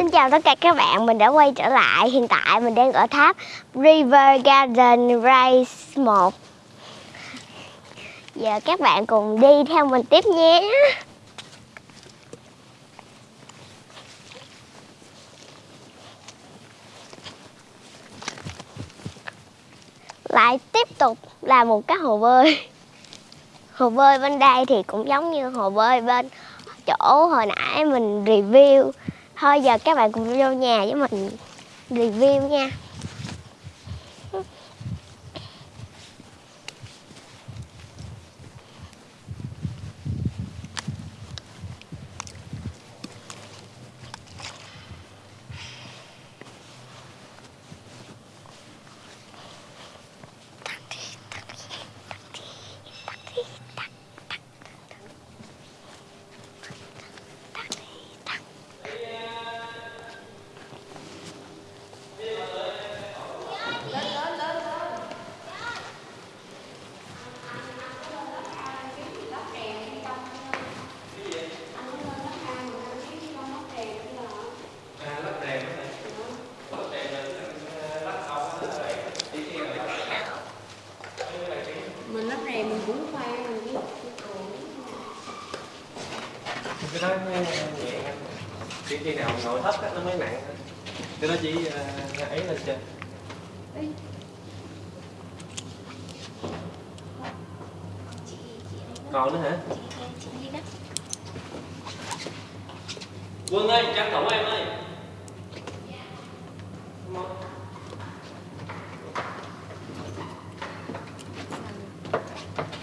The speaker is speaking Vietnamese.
Xin chào tất cả các bạn, mình đã quay trở lại. Hiện tại mình đang ở tháp River Garden Race 1 Giờ các bạn cùng đi theo mình tiếp nhé. Lại tiếp tục là một cái hồ bơi. Hồ bơi bên đây thì cũng giống như hồ bơi bên chỗ hồi nãy mình review. Thôi giờ các bạn cùng vô nhà với mình review nha. cái đó mới nhẹ chỉ khi nào nội thấp nó mới nặng cái đó chỉ ờ, ấy lên trên. Còn nữa hả? Quân ơi trắng cổng em ơi.